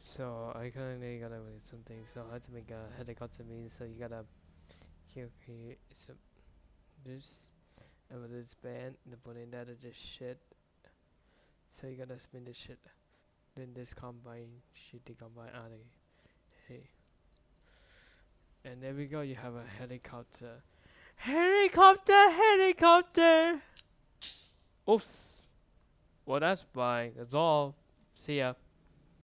So I kinda gotta make something. So I had to make a helicopter mean. So you gotta here create some this and with this band the put that that this shit. So you gotta spin this shit. Then this combine shit the combine out of Hey. And there we go, you have a helicopter. Helicopter, helicopter! Oops. Well, that's fine. That's all. See ya.